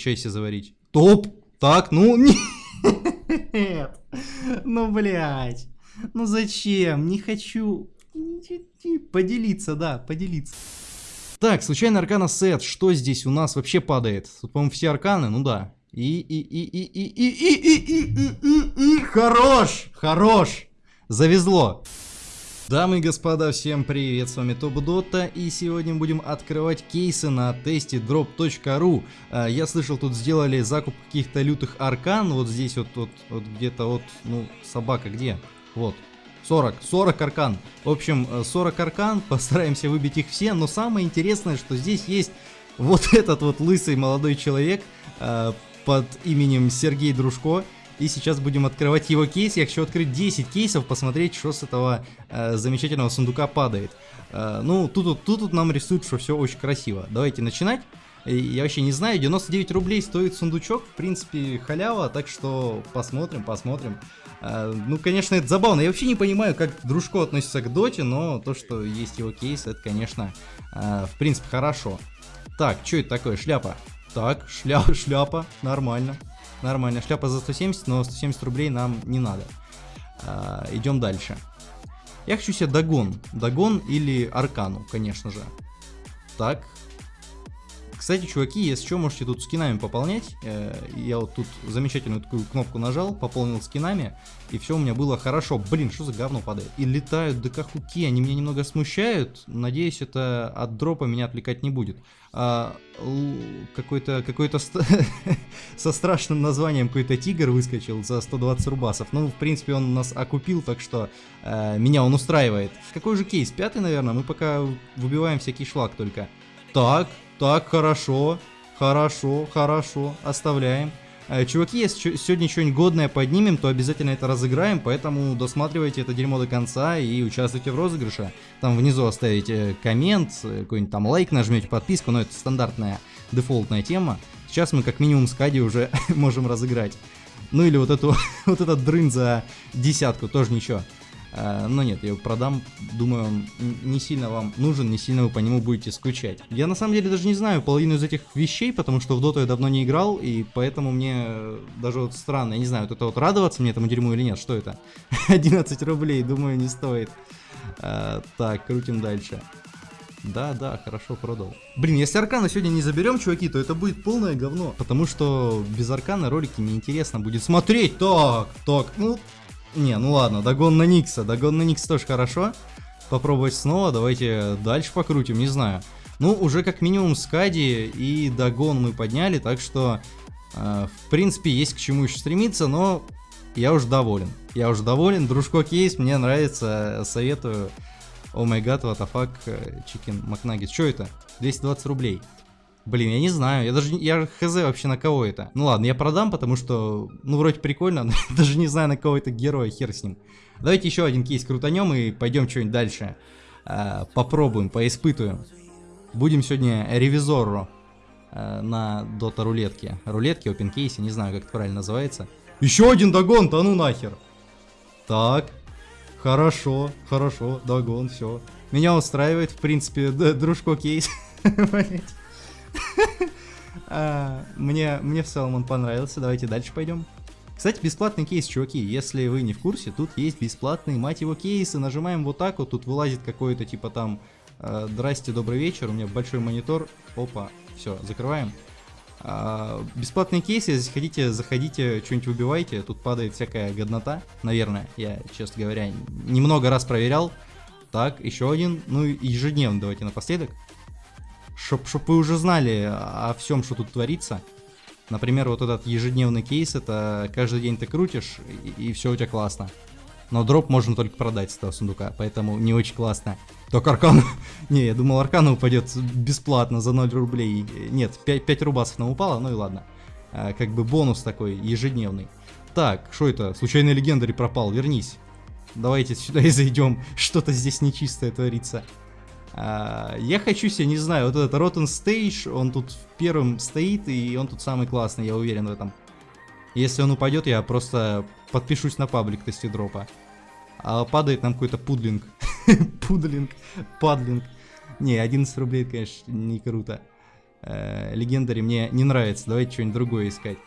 чай себе заварить. Топ! Так, ну, нет. Ну, блядь. Ну, зачем? Не хочу. Поделиться, да, поделиться. Так, случайный аркана сет. Что здесь у нас вообще падает? Тут, по-моему, все арканы, ну да. И, и, и, и, и, и, и, и, и, и, и, и, хорош, хорош. Завезло. Дамы и господа, всем привет, с вами Топ Дота, и сегодня будем открывать кейсы на тесте drop.ru. Я слышал, тут сделали закуп каких-то лютых аркан, вот здесь вот, вот, вот где-то вот, ну, собака где? Вот, 40, 40 аркан. В общем, 40 аркан, постараемся выбить их все, но самое интересное, что здесь есть вот этот вот лысый молодой человек э, под именем Сергей Дружко. И сейчас будем открывать его кейс. Я хочу открыть 10 кейсов, посмотреть, что с этого э, замечательного сундука падает. Э, ну, тут, тут, тут, нам рисуют, что все очень красиво. Давайте начинать. Я вообще не знаю, 99 рублей стоит сундучок, в принципе, халява, так что посмотрим, посмотрим. Э, ну, конечно, это забавно. Я вообще не понимаю, как Дружко относится к доте, но то, что есть его кейс, это, конечно, э, в принципе, хорошо. Так, что это такое? Шляпа. Так, шля шляпа, нормально. Нормально, шляпа за 170, но 170 рублей нам не надо. А, идем дальше. Я хочу себе Дагон. Дагон или Аркану, конечно же. Так. Кстати, чуваки, если что, можете тут скинами пополнять. Э, я вот тут замечательную такую кнопку нажал, пополнил скинами, и все у меня было хорошо. Блин, что за говно падает? И летают ДК-хуки, они меня немного смущают. Надеюсь, это от дропа меня отвлекать не будет а, какой-то какой-то со страшным названием какой-то тигр выскочил за 120 рубасов. Ну, в принципе, он нас окупил, так что э, меня он устраивает. Какой же кейс? Пятый, наверное? Мы пока выбиваем всякий шлак только. Так, так, хорошо, хорошо, хорошо, оставляем. Э, чуваки, если сегодня что-нибудь годное поднимем, то обязательно это разыграем, поэтому досматривайте это дерьмо до конца и участвуйте в розыгрыше. Там внизу оставите коммент, э, какой-нибудь там лайк нажмете, подписку, но это стандартная дефолтная тема. Сейчас мы как минимум с Кади уже можем разыграть. Ну или вот эту вот этот дрын за десятку, тоже ничего. Э, но нет, я его продам, думаю, он не сильно вам нужен, не сильно вы по нему будете скучать. Я на самом деле даже не знаю половину из этих вещей, потому что в доту я давно не играл, и поэтому мне даже вот странно, я не знаю, вот это вот радоваться мне этому дерьму или нет, что это? 11 рублей, думаю, не стоит. А, так, крутим дальше. Да, да, хорошо продал. Блин, если аркана сегодня не заберем, чуваки, то это будет полное говно. Потому что без аркана ролики неинтересно будет смотреть. Так, так, ну, не, ну ладно, догон на Никса. Догон на Никса тоже хорошо. Попробовать снова, давайте дальше покрутим, не знаю. Ну, уже как минимум Скади и догон мы подняли, так что, э, в принципе, есть к чему еще стремиться, но я уже доволен. Я уже доволен, дружко кейс, мне нравится, советую. О май гад, what the fuck, McNuggets. Что это? 220 рублей. Блин, я не знаю, я даже я хз вообще на кого это. Ну ладно, я продам, потому что, ну вроде прикольно, но даже не знаю на кого это герой, хер с ним. Давайте еще один кейс крутанем и пойдем что-нибудь дальше. Э, попробуем, поиспытываем. Будем сегодня ревизору э, на дота рулетке. Рулетки, open кейсе, не знаю как это правильно называется. Еще один догон, да ну нахер. Так, хорошо, хорошо, догон, все. Меня устраивает, в принципе, дружко кейс. А, мне, мне в целом он понравился, давайте дальше пойдем. Кстати, бесплатный кейс, чуваки, если вы не в курсе, тут есть бесплатные, мать его, кейсы, нажимаем вот так вот, тут вылазит какой-то типа там, э, здрасте, добрый вечер, у меня большой монитор, опа, все, закрываем. Э, бесплатные кейсы, если хотите, заходите, что-нибудь выбивайте, тут падает всякая годнота, наверное, я, честно говоря, немного раз проверял. Так, еще один, ну ежедневно давайте напоследок чтоб, чтоб вы уже знали о всем, что тут творится. Например, вот этот ежедневный кейс, это каждый день ты крутишь, и, и все у тебя классно. Но дроп можно только продать с этого сундука, поэтому не очень классно. Только аркан... не, я думал аркана упадет бесплатно за 0 рублей. Нет, 5, 5 рубасов нам упало, ну и ладно. А, как бы бонус такой, ежедневный. Так, что это? Случайный легендарь пропал, вернись. Давайте сюда и зайдем. Что-то здесь нечистое творится. А, я хочу себе, не знаю, вот этот Rotten Stage, он тут первым стоит, и он тут самый классный, я уверен в этом. Если он упадет, я просто подпишусь на паблик тестидропа. А падает нам какой-то пудлинг. пудлинг, падлинг. Не, 11 рублей, конечно, не круто. Э, Легендари мне не нравится, давайте что-нибудь другое искать.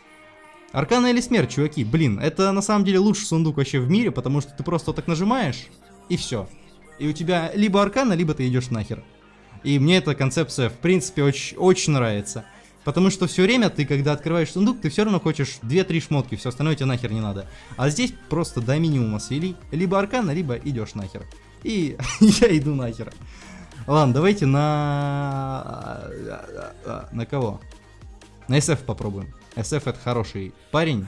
Аркана или смерть, чуваки, блин, это на самом деле лучший сундук вообще в мире, потому что ты просто вот так нажимаешь, и все. И у тебя либо аркана, либо ты идешь нахер. И мне эта концепция, в принципе, очень, очень нравится. Потому что все время ты, когда открываешь сундук, ты все равно хочешь 2-3 шмотки, все остальное тебе нахер не надо. А здесь просто до минимума свели. Либо аркана, либо идешь нахер. И я иду нахер. Ладно, давайте на... На кого? На SF попробуем. SF это хороший парень,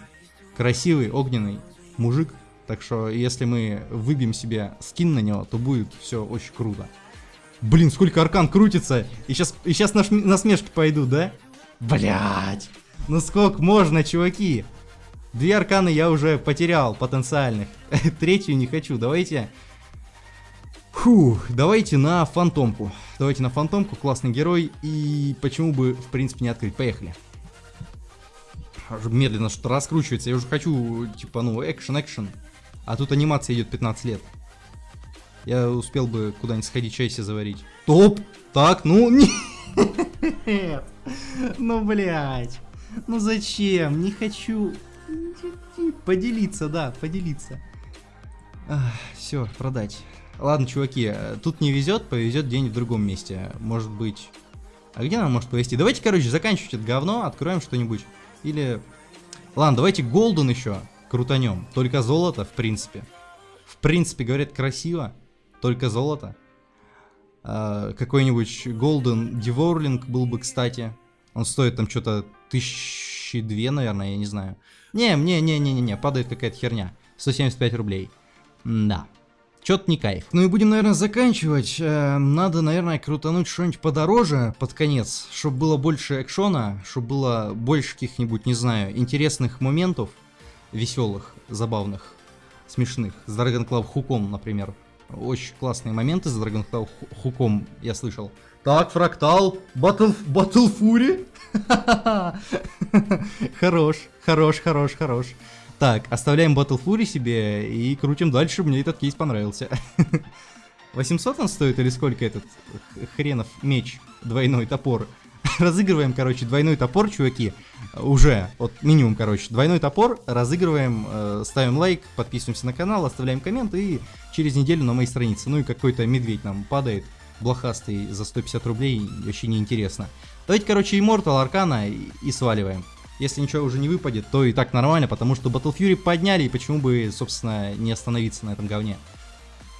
красивый, огненный мужик. Так что, если мы выбьем себе скин на него, то будет все очень круто. Блин, сколько аркан крутится. И сейчас, и сейчас наш, насмешки пойдут, да? Блять. Ну сколько можно, чуваки? Две арканы я уже потерял потенциальных. Третью не хочу. Давайте... Фух, давайте на фантомку. Давайте на фантомку, классный герой. И почему бы, в принципе, не открыть. Поехали. Медленно что-то раскручивается. Я уже хочу, типа, ну, экшен-экшен. А тут анимация идет 15 лет. Я успел бы куда-нибудь сходить чай себе заварить. Топ! Так, ну, нет. Ну, блядь. Ну зачем? Не хочу. Поделиться, да, поделиться. все, продать. Ладно, чуваки, тут не везет, повезет день в другом месте. Может быть... А где нам может повезти? Давайте, короче, заканчивать это говно, откроем что-нибудь. Или... Ладно, давайте голден еще крутанем. Только золото, в принципе. В принципе, говорят, красиво. Только золото. А, какой-нибудь Golden Devouring был бы, кстати. Он стоит там что-то тысячи две, наверное, я не знаю. Не, не, не, не, не, не, падает какая-то херня. 175 рублей. Да. Чё-то не кайф. Ну и будем, наверное, заканчивать. Э, надо, наверное, крутануть что-нибудь подороже под конец, чтобы было больше экшона, чтобы было больше каких-нибудь, не знаю, интересных моментов, веселых, забавных, смешных. С Dragon Club хуком, например. Очень классные моменты с Dragon Claw хуком я слышал. Так, фрактал, Батл, Батл Фури. Хорош, хорош, хорош, хорош. Так, оставляем Батл Фури себе и крутим дальше, мне этот кейс понравился. 800 он стоит или сколько этот хренов меч, двойной топор? разыгрываем, короче, двойной топор, чуваки. Уже, вот минимум, короче, двойной топор. Разыгрываем, э, ставим лайк, подписываемся на канал, оставляем коммент и через неделю на моей странице. Ну и какой-то медведь нам падает, блохастый, за 150 рублей, вообще неинтересно. Давайте, короче, Immortal Аркана и, и сваливаем. Если ничего уже не выпадет, то и так нормально, потому что Battle Fury подняли, и почему бы, собственно, не остановиться на этом говне.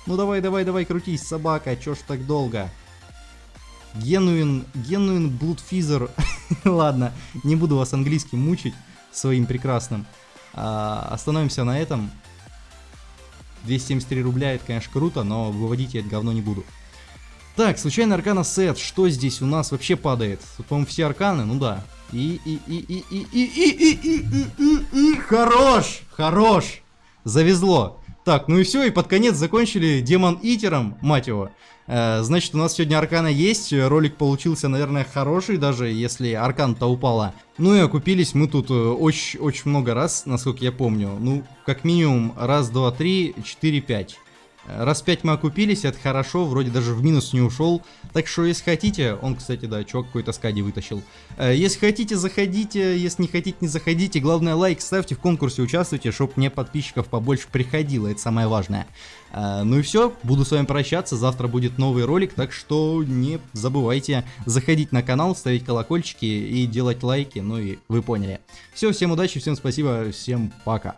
Ну давай, давай, давай, крутись, собака, чё ж так долго? Генуин, Генуин Блудфизер. Ладно, не буду вас английским мучить своим прекрасным. А, остановимся на этом. 273 рубля, это, конечно, круто, но выводить я это говно не буду. Так, случайный аркана сет. Что здесь у нас вообще падает? По-моему, все арканы, ну да. И, и, и, и, и, и, и, и, и, и, и, и, хорош, хорош. Завезло. Так, ну и все, и под конец закончили Демон Итером, мать его. Э, значит, у нас сегодня Аркана есть, ролик получился, наверное, хороший, даже если Аркан-то упала. Ну и окупились мы тут очень-очень э, много раз, насколько я помню. Ну, как минимум, раз, два, три, четыре, пять. Раз 5 мы окупились, это хорошо, вроде даже в минус не ушел. Так что, если хотите, он, кстати, да, чувак какой-то скади вытащил. Э, если хотите, заходите, если не хотите, не заходите. Главное, лайк ставьте, в конкурсе участвуйте, чтобы мне подписчиков побольше приходило, это самое важное. Э, ну и все, буду с вами прощаться, завтра будет новый ролик, так что не забывайте заходить на канал, ставить колокольчики и делать лайки, ну и вы поняли. Все, всем удачи, всем спасибо, всем пока.